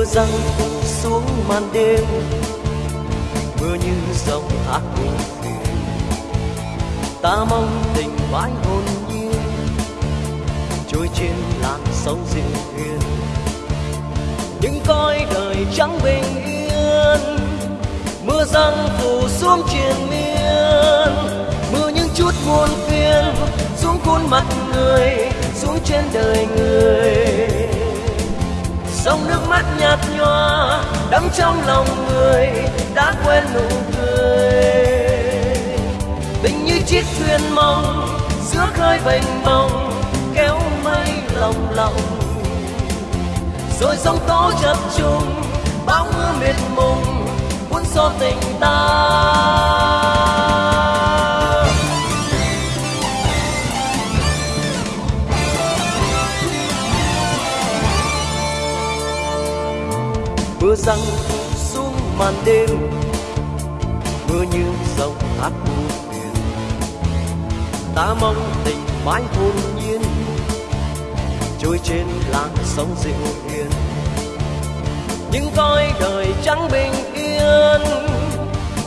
mưa răng xuống màn đêm. Mưa như dòng hát buồn phiền ta mong tình mãi hồn nhiên, trôi trên làn sóng dịu hiền. Những coi đời trắng bình yên, mưa răng phủ xuống triền miên. Mưa những chút buồn phiền xuống khuôn mặt người, xuống trên đời người dòng nước mắt nhạt nhòa đắm trong lòng người đã quên nụ cười. Tình như chiếc thuyền mong, giữa khơi bềnh bồng, kéo mây lòng lòng. Rồi sóng tố chập trùng, bão mưa mịt mùng cuốn xô tình ta. Răng xuống màn đêm. Mưa như dòng hát buồn ta mong tình mãi hồn nhiên, trôi trên làn sóng dịu hiền. Những coi đời trắng bình yên,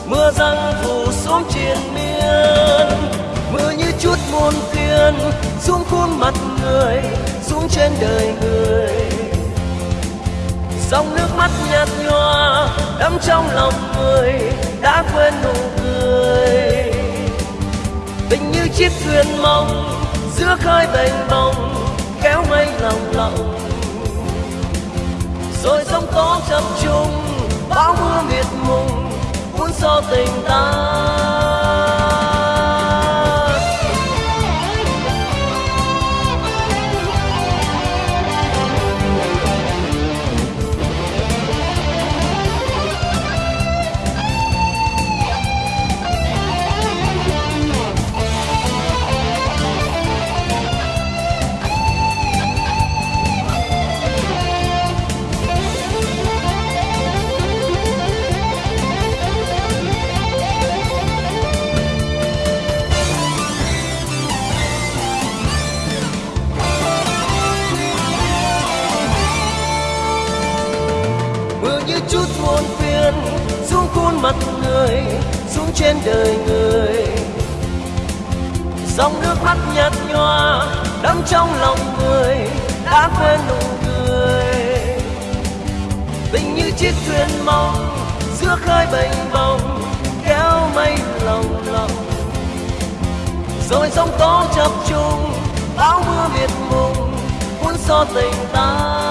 mưa răng phủ xuống triền miên. Mưa như chút muôn phiền xuống khuôn mặt người, xuống trên đời người dòng nước mắt nhạt nhòa đắm trong lòng người đã quên nụ cười. Tình như chiếc thuyền mong giữa khơi bềnh bồng kéo mây lòng lòng. Rồi sóng tố chập trùng, bão mưa miệt mùng, cuốn xô tình ta. Muôn phiên xuống khuôn mặt người, xuống trên đời người. Dòng nước mắt nhạt nhòa đắm trong lòng người, đã quên nụ cười. Tình như chiếc thuyền mong, giữa khơi bềnh bồng, kéo mây lòng lòng. Rồi sóng tố chập trùng, bão mưa miệt mùng, cuốn xô tình ta